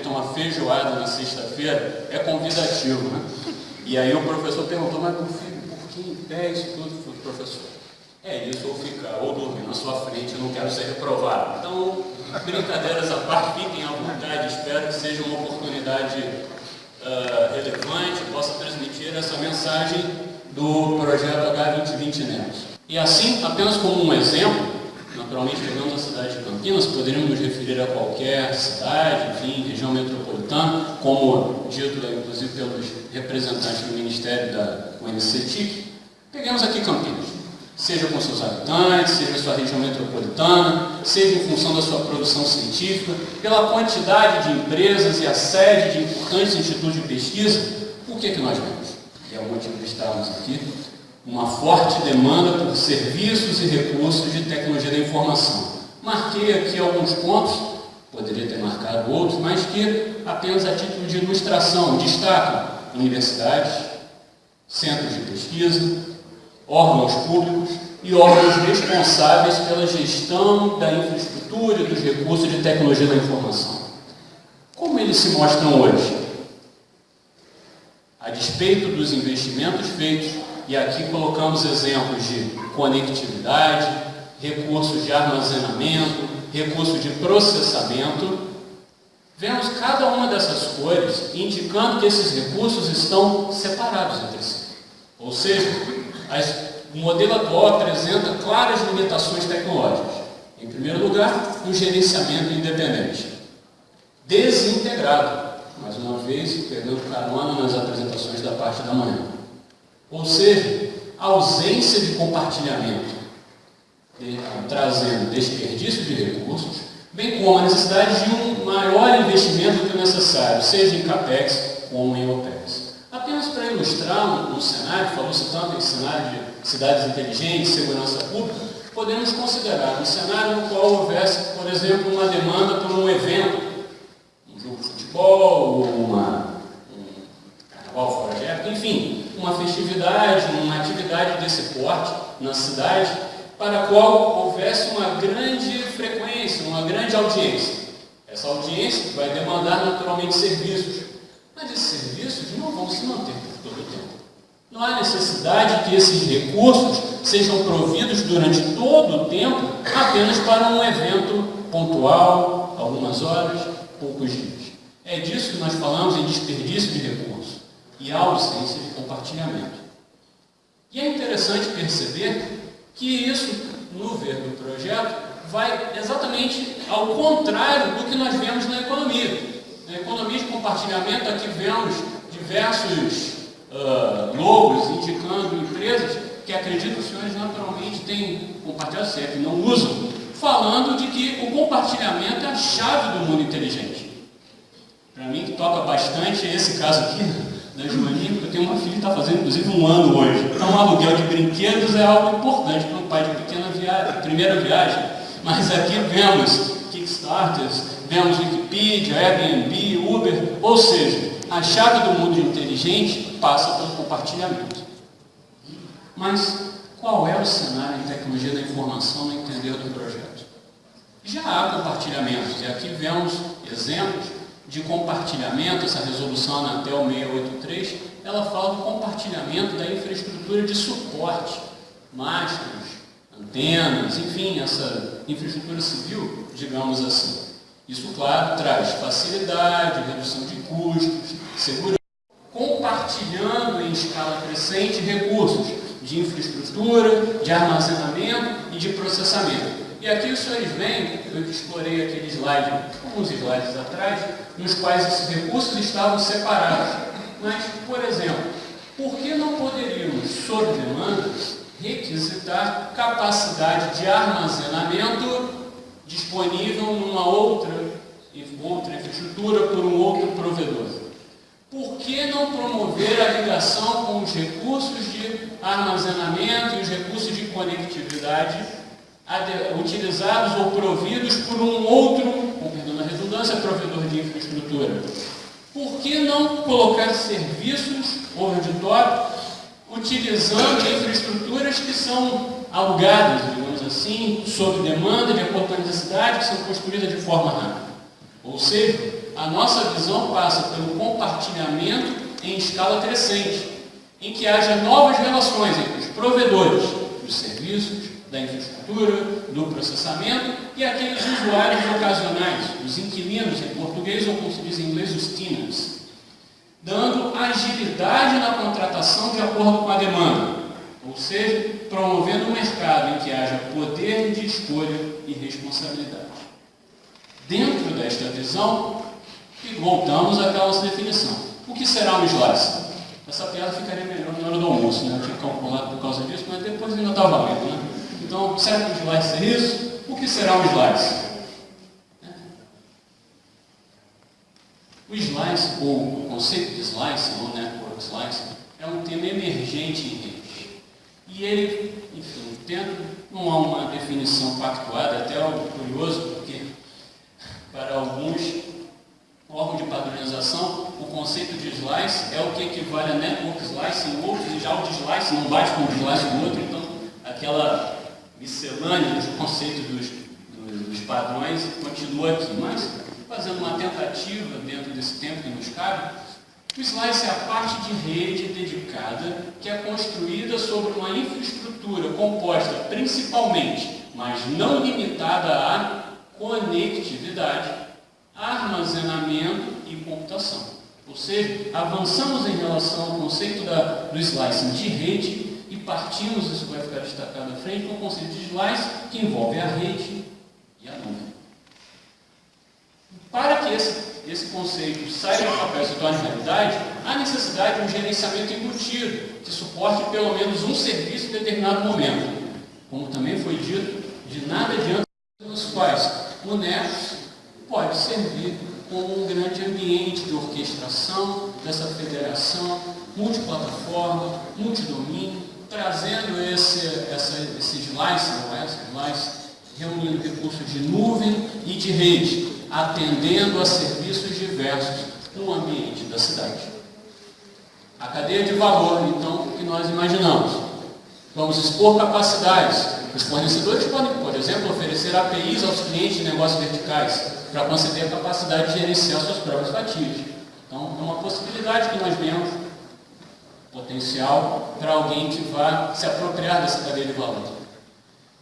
ter uma feijoada na sexta-feira, é convidativo, né? E aí o professor perguntou, mas meu filho, por que em pé isso tudo? Falei, professor, é isso, ou ficar, ou dormir na sua frente, eu não quero ser reprovado. Então, brincadeiras à parte, fiquem à vontade, espero que seja uma oportunidade uh, relevante, possa transmitir essa mensagem do projeto H2020 Netos. E assim, apenas como um exemplo, naturalmente pegando a cidade de Campinas, poderíamos nos referir a qualquer cidade, enfim, região metropolitana, como dito inclusive pelos representantes do Ministério da UNCTIC. Peguemos aqui Campinas, seja com seus habitantes, seja sua região metropolitana, seja em função da sua produção científica, pela quantidade de empresas e a sede de importantes institutos de pesquisa, o que é que nós vemos? E é o motivo de estarmos aqui, uma forte demanda por serviços e recursos de tecnologia da informação. Marquei aqui alguns pontos, poderia ter marcado outros, mas que apenas a título de ilustração destacam universidades, centros de pesquisa, órgãos públicos e órgãos responsáveis pela gestão da infraestrutura e dos recursos de tecnologia da informação. Como eles se mostram hoje? A despeito dos investimentos feitos e aqui colocamos exemplos de conectividade, recursos de armazenamento, recursos de processamento. Vemos cada uma dessas cores indicando que esses recursos estão separados entre si. Ou seja, as, o modelo atual apresenta claras limitações tecnológicas. Em primeiro lugar, um gerenciamento independente. Desintegrado, mais uma vez, pegando carona nas apresentações da parte da manhã. Ou seja, ausência de compartilhamento, de, trazendo desperdício de recursos, bem como a necessidade de um maior investimento do que o necessário, seja em CAPEX ou em OPEX. Apenas para ilustrar um, um cenário, falou-se tanto em cenário de cidades inteligentes, segurança pública, podemos considerar um cenário no qual houvesse, por exemplo, uma demanda por um evento, um jogo de futebol, uma, um carnaval fora de época, enfim, uma festividade, uma atividade desse porte na cidade, para a qual houvesse uma grande frequência, uma grande audiência. Essa audiência vai demandar naturalmente serviços, mas esses serviços não vão se manter por todo o tempo. Não há necessidade que esses recursos sejam providos durante todo o tempo apenas para um evento pontual, algumas horas, poucos dias. É disso que nós falamos em desperdício de recursos e a ausência de compartilhamento. E é interessante perceber que isso, no ver do projeto, vai exatamente ao contrário do que nós vemos na economia. Na economia de compartilhamento, aqui vemos diversos uh, logos indicando empresas que acredito que os senhores naturalmente têm compartilhado, que não usam, falando de que o compartilhamento é a chave do mundo inteligente. Para mim, que toca bastante esse caso aqui, porque eu tenho uma filha que está fazendo inclusive um ano hoje. Então, um aluguel de brinquedos é algo importante para um pai de pequena viagem, primeira viagem. Mas aqui vemos Kickstarters, vemos Wikipedia, Airbnb, Uber, ou seja, a chave do mundo inteligente passa pelo compartilhamento. Mas qual é o cenário em tecnologia da informação no entender do projeto? Já há compartilhamentos, e aqui vemos exemplos de compartilhamento, essa resolução Anatel 683, ela fala do compartilhamento da infraestrutura de suporte, mastros, antenas, enfim, essa infraestrutura civil, digamos assim. Isso, claro, traz facilidade, redução de custos, segurança, compartilhando em escala crescente recursos de infraestrutura, de armazenamento e de processamento. E aqui os senhores veem, eu explorei aquele slide, alguns slides atrás, nos quais esses recursos estavam separados. Mas, por exemplo, por que não poderíamos, sob demanda, requisitar capacidade de armazenamento disponível numa outra, outra infraestrutura por um outro provedor? por que não promover a ligação com os recursos de armazenamento e os recursos de conectividade utilizados ou providos por um outro, com perdão da redundância, provedor de infraestrutura? Por que não colocar serviços the top utilizando infraestruturas que são alugadas, digamos assim, sob demanda, de acordo com a necessidade, que são construídas de forma rápida? Ou seja, a nossa visão passa pelo compartilhamento em escala crescente, em que haja novas relações entre os provedores dos serviços, da infraestrutura, do processamento e aqueles usuários ocasionais, os inquilinos em português ou como se diz em inglês, os tenants, dando agilidade na contratação de acordo com a demanda, ou seja, promovendo um mercado em que haja poder de escolha e responsabilidade. Dentro desta visão, voltamos àquela nossa definição. O que será um slice? Essa piada ficaria melhor na hora do almoço, né? Eu tinha calculado por causa disso, mas depois ainda está valendo, né? Então, será que o slice é isso? O que será um slice? O slice, ou o conceito de slice, ou network slice, é um tema emergente em rede. E ele, enfim, tendo, não há uma definição pactuada, até algo curioso, porque para alguns órgãos de padronização, o conceito de slice é o que equivale a network slice em outros, e já o de slice não bate com o slice do outro, então aquela miscelânea do conceito dos, dos, dos padrões continua aqui. Mas, fazendo uma tentativa dentro desse tempo que nos cabe, o slice é a parte de rede dedicada que é construída sobre uma infraestrutura composta principalmente, mas não limitada à conectividade, armazenamento e computação. Ou seja, avançamos em relação ao conceito da, do slicing de rede partimos, isso vai ficar destacado à frente, com o conceito de slice que envolve a rede e a nuvem. Para que esse, esse conceito saia do papel e se torne realidade, há necessidade de um gerenciamento embutido, que suporte pelo menos um serviço em determinado momento. Como também foi dito, de nada adianta os quais o Nexus pode servir como um grande ambiente de orquestração dessa federação multiplataforma, multidomínio, trazendo esse, essa, esse slice, não é? Slice, reunindo recursos de nuvem e de rede, atendendo a serviços diversos no ambiente da cidade. A cadeia de valor, então, que nós imaginamos. Vamos expor capacidades. Os fornecedores podem, por exemplo, oferecer APIs aos clientes de negócios verticais para conceder a capacidade de gerenciar suas próprias fatias. Então, é uma possibilidade que nós vemos potencial para alguém que vá se apropriar dessa cadeia de valor.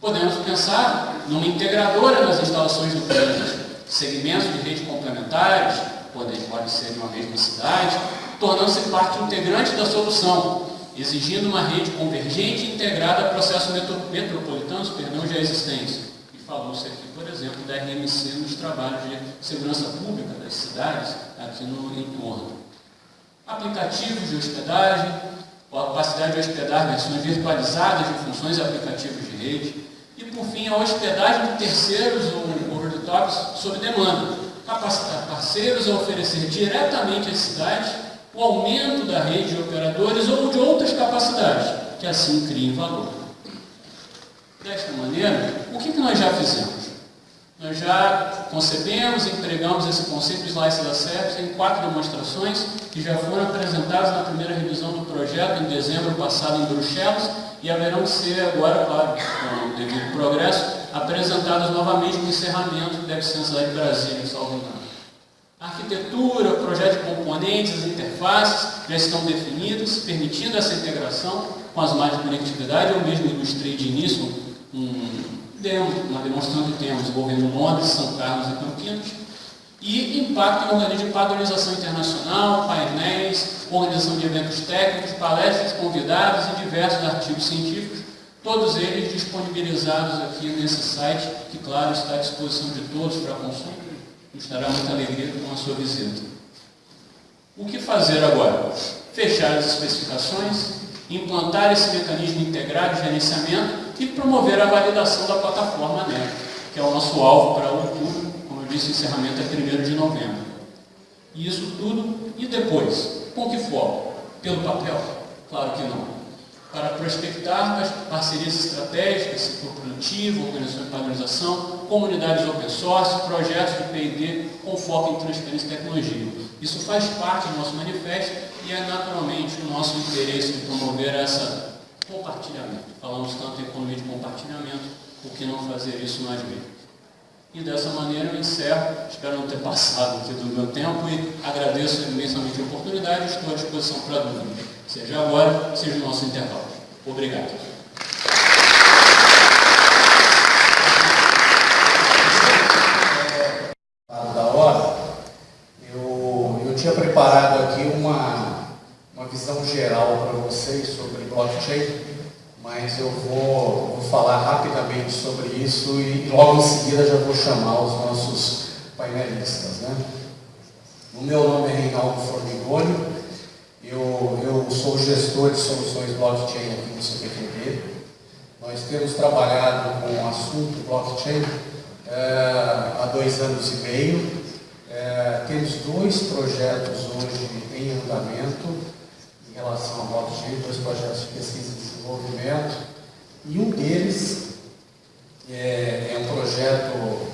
Podemos pensar numa integradora nas instalações do cliente, segmentos de rede complementares, podem, pode ser de uma mesma cidade, tornando-se parte integrante da solução, exigindo uma rede convergente e integrada a processos metropolitanos perdão, já existentes. E falou-se aqui, por exemplo, da RMC nos trabalhos de segurança pública das cidades aqui no entorno aplicativos de hospedagem, a capacidade de hospedar versões virtualizadas de funções e aplicativos de rede, e por fim a hospedagem de terceiros ou over the tops sob demanda, capacitar parceiros a oferecer diretamente às cidades o aumento da rede de operadores ou de outras capacidades, que assim criem valor. Desta maneira, o que nós já fizemos? Nós já concebemos e empregamos esse conceito de slice da SEPS em quatro demonstrações que já foram apresentadas na primeira revisão do projeto em dezembro passado em Bruxelas e haverão de ser agora, claro, com o devido progresso, apresentadas novamente no encerramento ser na cidade de Brasília, engano. A arquitetura, projeto de componentes, interfaces já estão definidos, permitindo essa integração com as malhas de conectividade. Eu mesmo ilustrei de início um demo, uma demonstração que temos envolvendo Londres, São Carlos e Campinas, e impacto em organismos de padronização internacional, painéis, organização de eventos técnicos, palestras convidados e diversos artigos científicos, todos eles disponibilizados aqui nesse site, que, claro, está à disposição de todos para consulta. Nos dará muita alegria com a sua visita. O que fazer agora? Fechar as especificações, implantar esse mecanismo integrado de gerenciamento e promover a validação da plataforma NEC, que é o nosso alvo para outubro, como eu disse, encerramento é 1 de novembro. E isso tudo, e depois? Com que foco? Pelo papel? Claro que não. Para prospectar as parcerias estratégicas, setor produtivo, organização de padronização, comunidades open source, projetos de P&D com foco em transferência e tecnologia. Isso faz parte do nosso manifesto e é naturalmente o nosso interesse em promover esse compartilhamento. Falamos tanto em economia de compartilhamento, por que não fazer isso mais mesmos? E dessa maneira eu encerro, espero não ter passado aqui do meu tempo e agradeço imensamente a oportunidade estou à disposição para dúvida, seja agora, seja no nosso intervalo. Obrigado. Da hora, eu, eu tinha preparado aqui uma, uma visão geral para vocês sobre blockchain mas eu vou, vou, falar rapidamente sobre isso e logo em seguida já vou chamar os nossos painelistas. Né? O meu nome é Reinaldo Formigoni, eu, eu sou gestor de soluções blockchain aqui no CPQD. Nós temos trabalhado com o assunto blockchain é, há dois anos e meio. É, temos dois projetos hoje em andamento em relação ao blockchain, dois projetos de pesquisa desenvolvimento, e um deles é, é um projeto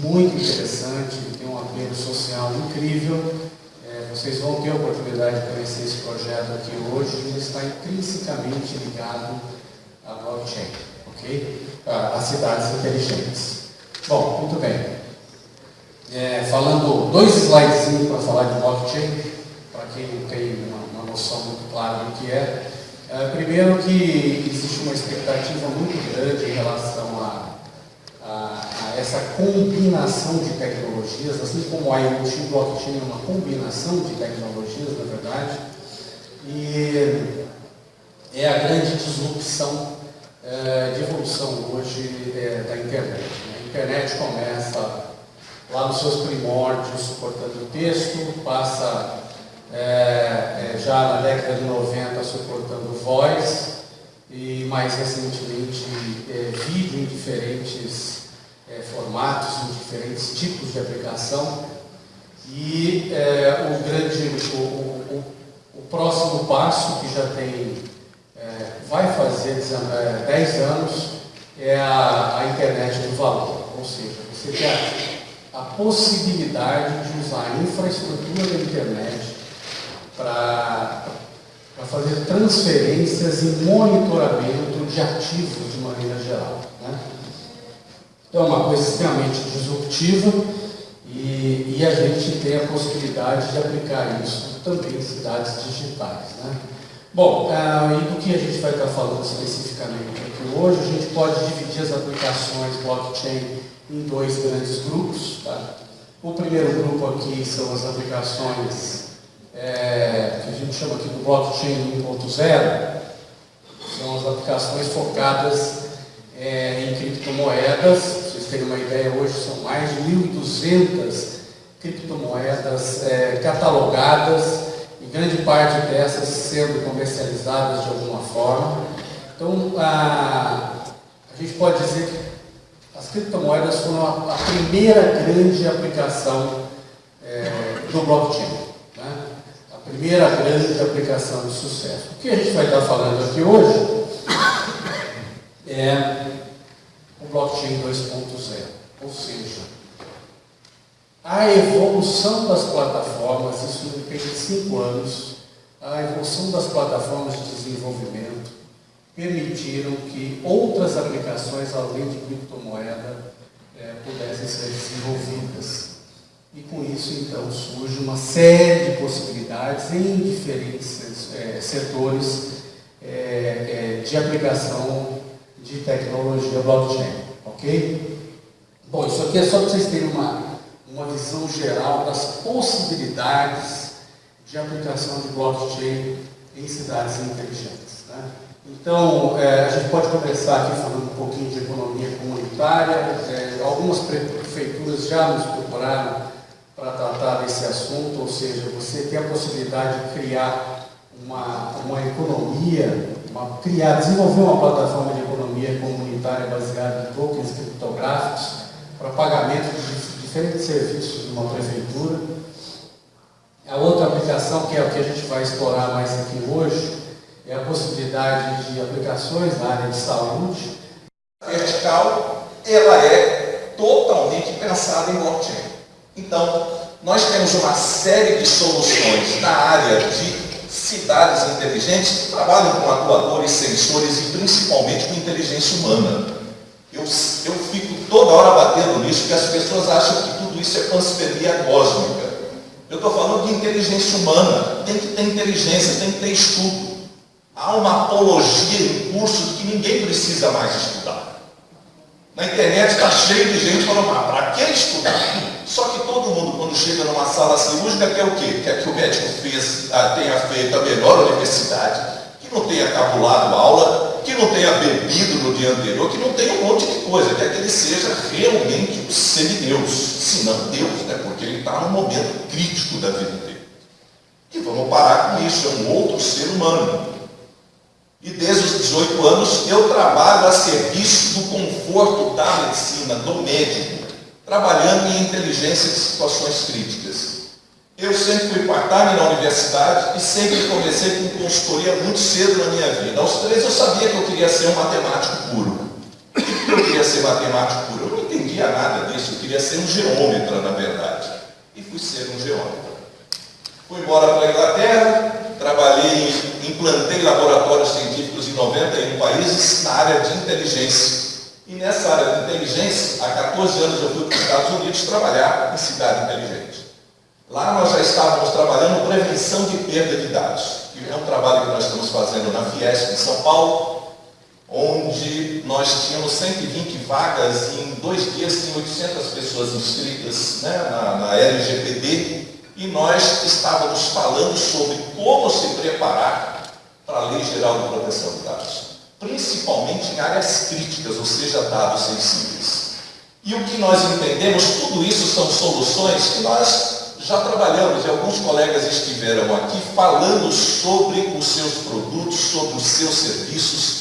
muito interessante, tem um apelo social incrível. É, vocês vão ter a oportunidade de conhecer esse projeto aqui hoje, ele está intrinsecamente ligado à blockchain, ok? Às cidades inteligentes. Bom, muito bem. É, falando dois slides para falar de blockchain, para quem não tem uma noção muito clara do que é. É. primeiro que existe uma expectativa muito grande em relação a, a, a essa combinação de tecnologias, assim como a IoT e blockchain é uma combinação de tecnologias, na verdade, e é a grande disrupção é, de evolução hoje é, da internet. Né? A internet começa lá nos seus primórdios suportando texto, passa é, é, já na década de 90 suportando voz e mais recentemente é, vídeo em diferentes é, formatos, em diferentes tipos de aplicação. E é, o grande, o, o, o, próximo passo que já tem, é, vai fazer 10 anos, é a, a internet do valor, ou seja, você tem a, a possibilidade de usar a infraestrutura da internet para fazer transferências e monitoramento de ativos de maneira geral. Né? Então é uma coisa extremamente disruptiva e, e, a gente tem a possibilidade de aplicar isso também em cidades digitais. Né? Bom, ah, e do que a gente vai estar falando especificamente aqui hoje, a gente pode dividir as aplicações blockchain em dois grandes grupos. Tá? O primeiro grupo aqui são as aplicações é, que a gente chama aqui do blockchain 1.0, são as aplicações focadas é, em criptomoedas. Vocês terem uma ideia, hoje são mais de 1.200 criptomoedas é, catalogadas e grande parte dessas sendo comercializadas de alguma forma. Então, a, a gente pode dizer que as criptomoedas foram a, a primeira grande aplicação é, do blockchain primeira grande aplicação de sucesso. O que a gente vai estar falando aqui hoje é o blockchain 2.0, ou seja, a evolução das plataformas, isso depende de cinco anos, a evolução das plataformas de desenvolvimento permitiram que outras aplicações além de criptomoeda é, pudessem ser desenvolvidas. E com isso, então, surge uma série de possibilidades em diferentes é, setores é, é, de aplicação de tecnologia blockchain. Ok? Bom, isso aqui é só para vocês terem uma, uma visão geral das possibilidades de aplicação de blockchain em cidades inteligentes. Né? Então, é, a gente pode começar aqui falando um pouquinho de economia comunitária. É, algumas prefeituras já nos procuraram para tratar desse assunto, ou seja, você tem a possibilidade de criar uma, uma economia, uma, criar, desenvolver uma plataforma de economia comunitária baseada em tokens criptográficos para pagamento de diferentes serviços de uma prefeitura. A outra aplicação, que é o que a gente vai explorar mais aqui hoje, é a possibilidade de aplicações na área de saúde. Vertical, ela é totalmente pensada em blockchain. Então, nós temos uma série de soluções na área de cidades inteligentes que trabalham com atuadores, sensores e principalmente com inteligência humana. Eu, eu fico toda hora batendo nisso, que as pessoas acham que tudo isso é panspermia cósmica. Eu estou falando de inteligência humana. Tem que ter inteligência, tem que ter estudo. Há uma apologia em curso que ninguém precisa mais estudar. Na internet está cheio de gente falando, ah, para que estudar? Só que todo mundo, quando chega numa sala cirúrgica, quer o quê? Quer que o médico fez, ah, tenha feito a melhor universidade, que não tenha cabulado aula, que não tenha bebido no dia anterior, que não tenha um monte de coisa, quer que ele seja realmente um semideus, se não Deus, né? porque ele está num momento crítico da vida dele. E vamos parar com isso, é um outro ser humano. E desde os 18 anos eu trabalho a serviço do conforto da medicina, do médico trabalhando em inteligência de situações críticas. Eu sempre fui part-time na universidade e sempre comecei com consultoria muito cedo na minha vida. Aos três eu sabia que eu queria ser um matemático puro. Por que eu queria ser matemático puro? Eu não entendia nada disso, eu queria ser um geômetra, na verdade. E fui ser um geômetra. Fui embora para a Inglaterra, trabalhei, implantei laboratórios científicos em 91 países na área de inteligência e nessa área de inteligência, há 14 anos eu fui para os Estados Unidos trabalhar em cidade inteligente. Lá nós já estávamos trabalhando prevenção de perda de dados. Que é um trabalho que nós estamos fazendo na Fiesp em São Paulo, onde nós tínhamos 120 vagas e em dois dias tinha 800 pessoas inscritas né, na, na LGPD e nós estávamos falando sobre como se preparar para a Lei Geral de Proteção de Dados principalmente em áreas críticas, ou seja, dados sensíveis. E o que nós entendemos, tudo isso são soluções que nós já trabalhamos, e alguns colegas estiveram aqui falando sobre os seus produtos, sobre os seus serviços,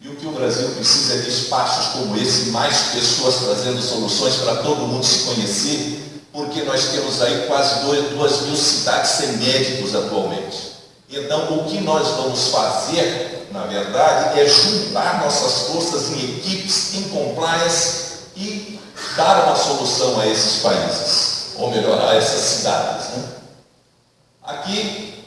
e o que o Brasil precisa é de espaços como esse, mais pessoas trazendo soluções para todo mundo se conhecer, porque nós temos aí quase dois, duas mil cidades sem médicos atualmente. Então, o que nós vamos fazer na verdade, é juntar nossas forças em equipes, em compliance e dar uma solução a esses países, ou melhor, a essas cidades. Né? Aqui,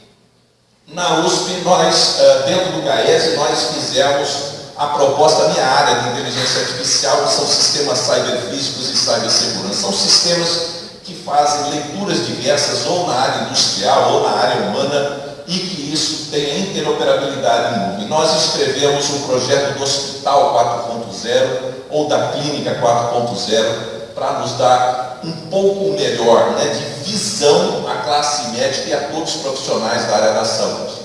na USP, nós, eh, dentro do GAES, nós fizemos a proposta, minha área de inteligência artificial, são sistemas cyberfísicos e cibersegurança. São sistemas fazem leituras diversas, ou na área industrial, ou na área humana, e que isso tenha interoperabilidade em nuvem. Nós escrevemos um projeto do Hospital 4.0 ou da Clínica 4.0 para nos dar um pouco melhor né, de visão à classe médica e a todos os profissionais da área da saúde.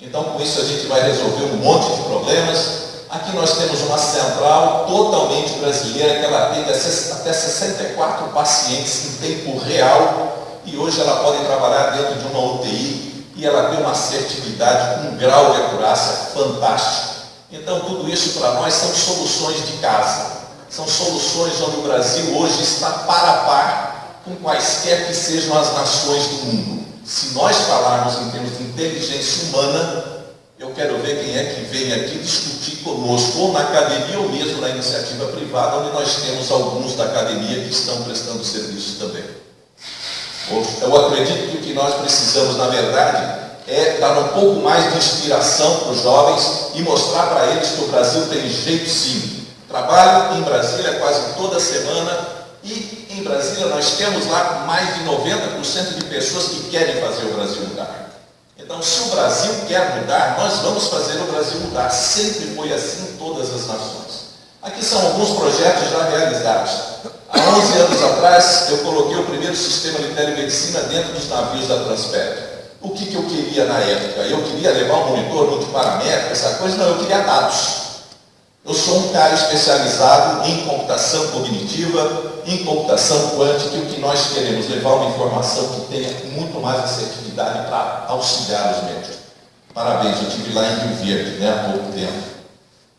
Então, com isso, a gente vai resolver um monte de problemas. Aqui nós temos uma central totalmente brasileira que ela atende até 64 pacientes em tempo real e hoje ela pode trabalhar dentro de uma UTI e ela tem uma assertividade, um grau de acurácia fantástico. Então, tudo isso para nós são soluções de casa. São soluções onde o Brasil hoje está para a par com quaisquer que sejam as nações do mundo. Se nós falarmos em termos de inteligência humana, eu quero ver quem é que vem aqui discutir conosco, ou na academia ou mesmo na iniciativa privada, onde nós temos alguns da academia que estão prestando serviço também. Eu acredito que o que nós precisamos, na verdade, é dar um pouco mais de inspiração para os jovens e mostrar para eles que o Brasil tem jeito sim. Trabalho em Brasília quase toda semana e em Brasília nós temos lá mais de 90% de pessoas que querem fazer o Brasil mudar. Então, se o Brasil quer mudar, nós vamos fazer o Brasil mudar. Sempre foi assim em todas as nações. Aqui são alguns projetos já realizados. Há 11 anos atrás, eu coloquei o primeiro sistema de telemedicina dentro dos navios da Transpetro. O que, que eu queria na época? Eu queria levar um monitor multiparamétrico, essa coisa? Não, eu queria dados. Eu sou um cara especializado em computação cognitiva, em computação quântica, e o que nós queremos levar uma informação que tenha muito mais assertividade para auxiliar os médicos. Parabéns, eu estive lá em Rio Verde né, há pouco tempo.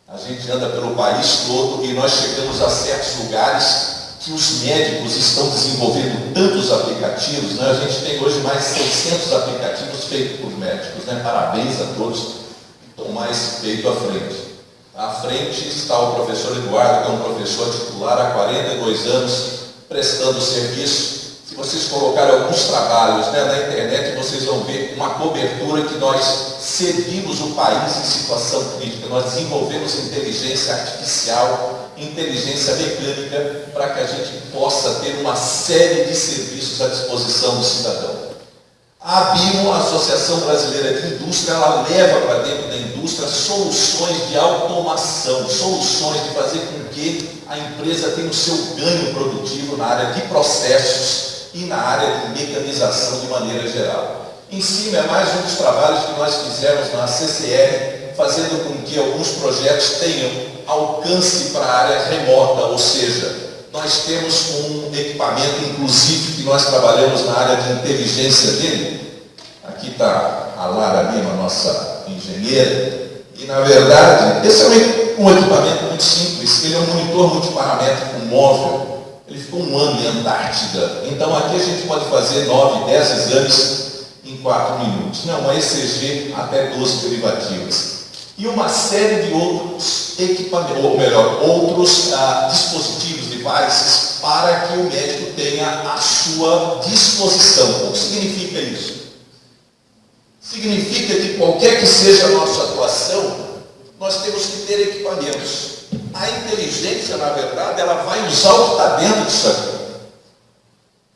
A gente anda pelo país todo e nós chegamos a certos lugares que os médicos estão desenvolvendo tantos aplicativos, né? a gente tem hoje mais de 600 aplicativos feitos por médicos, né? parabéns a todos que estão mais feito à frente. À frente está o professor Eduardo, que é um professor titular há 42 anos, prestando serviço. Se vocês colocarem alguns trabalhos né, na internet, vocês vão ver uma cobertura que nós servimos o país em situação crítica. Nós desenvolvemos inteligência artificial inteligência mecânica para que a gente possa ter uma série de serviços à disposição do cidadão. A ABIMO, a Associação Brasileira de Indústria, ela leva para dentro da indústria soluções de automação, soluções de fazer com que a empresa tenha o seu ganho produtivo na área de processos e na área de mecanização de maneira geral. Em cima é mais um dos trabalhos que nós fizemos na CCR, fazendo com que alguns projetos tenham alcance para a área remota, ou seja, nós temos um equipamento, inclusive, que nós trabalhamos na área de inteligência dele. Aqui está a Lara Lima, nossa engenheira. E, na verdade, esse é um equipamento muito simples. Ele é um monitor multiparamétrico móvel. Ele ficou um ano em Antártida. Então, aqui a gente pode fazer 9, 10 exames em 4 minutos. Não, uma ECG até 12 derivativas e uma série de outros equipamentos, ou melhor, outros ah, dispositivos, devices, para que o médico tenha à sua disposição. O que significa isso? Significa que qualquer que seja a nossa atuação, nós temos que ter equipamentos. A inteligência, na verdade, ela vai usar o que está dentro disso aqui.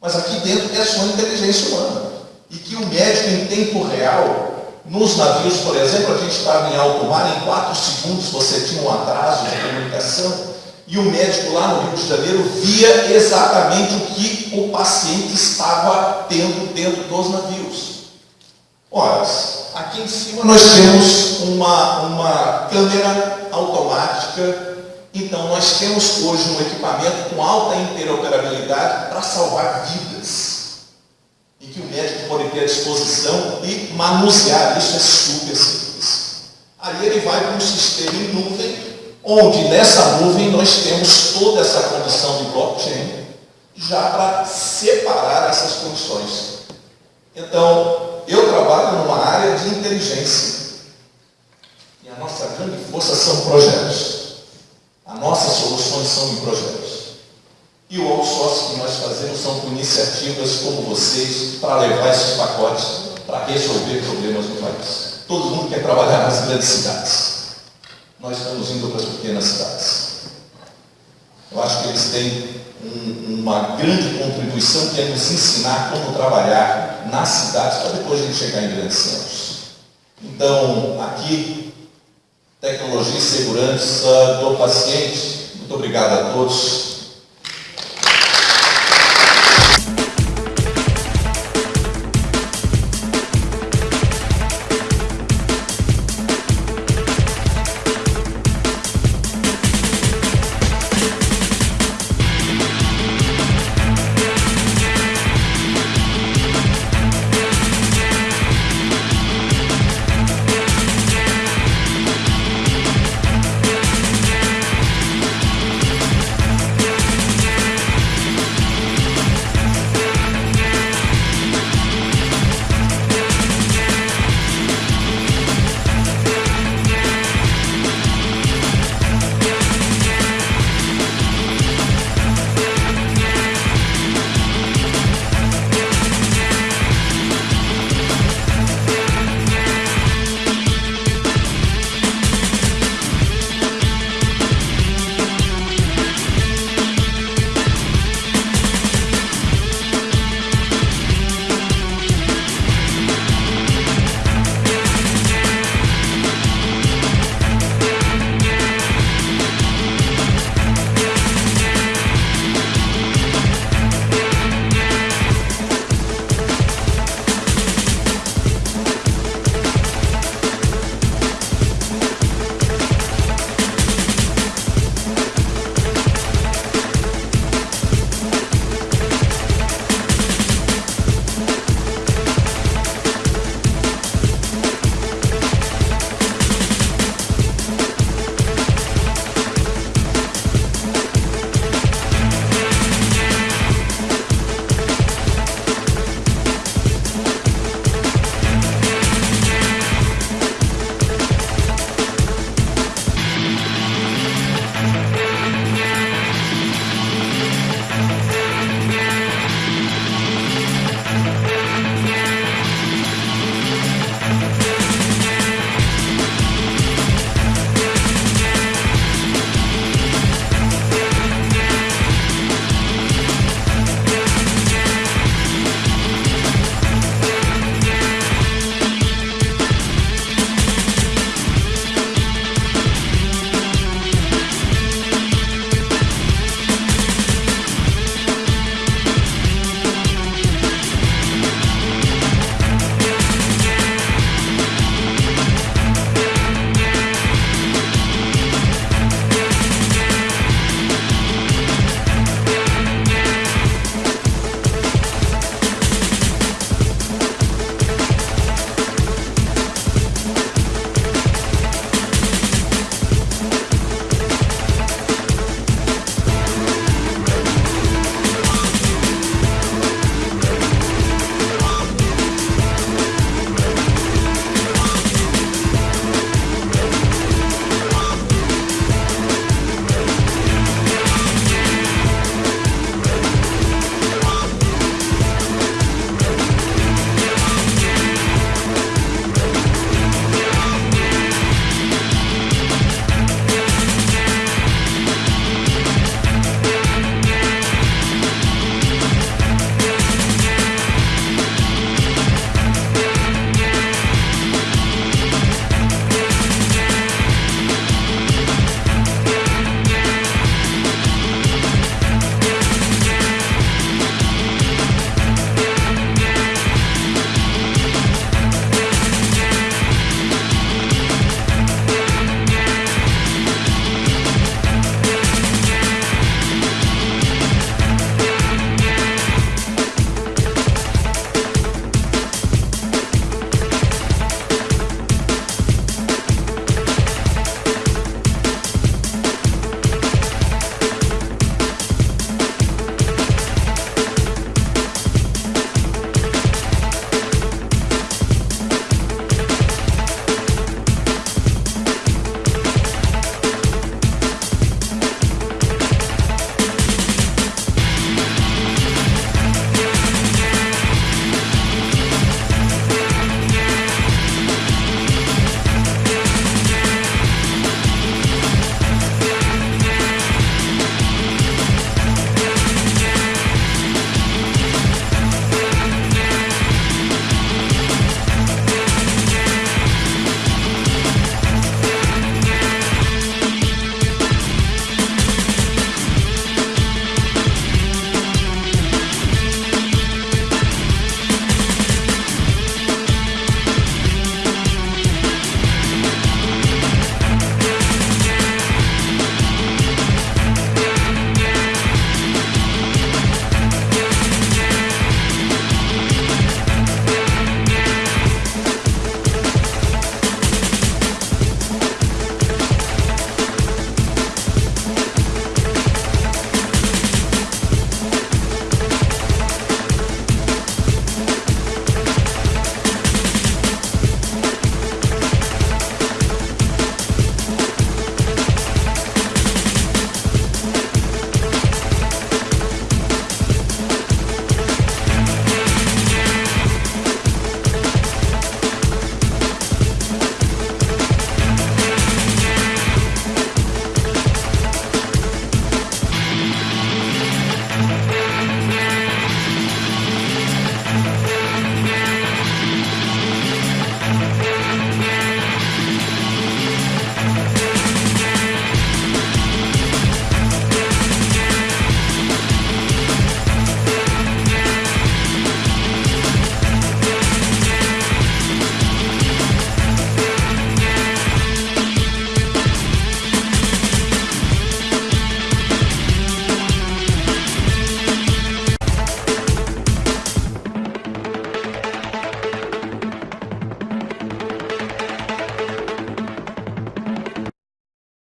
Mas aqui dentro é a sua inteligência humana. E que o médico, em tempo real, nos navios, por exemplo, a gente estava em alto mar, em 4 segundos você tinha um atraso de comunicação e o médico lá no Rio de Janeiro via exatamente o que o paciente estava tendo dentro dos navios. Ora, aqui em cima nós temos uma, uma câmera automática, então nós temos hoje um equipamento com alta interoperabilidade para salvar vidas e que o médico pode ter à disposição e manusear. Isso é super simples. Aí ele vai para um sistema em nuvem, onde nessa nuvem nós temos toda essa condição de blockchain já para separar essas condições. Então, eu trabalho numa área de inteligência. E a nossa grande força são projetos. As nossas soluções são em projetos. E o outsourcing que nós fazemos são com iniciativas como vocês para levar esses pacotes para resolver problemas no país. Todo mundo quer trabalhar nas grandes cidades. Nós estamos indo para as pequenas cidades. Eu acho que eles têm um, uma grande contribuição que é nos ensinar como trabalhar nas cidades para depois a gente chegar em grandes centros. Então, aqui, tecnologia e segurança do paciente. Muito obrigado a todos.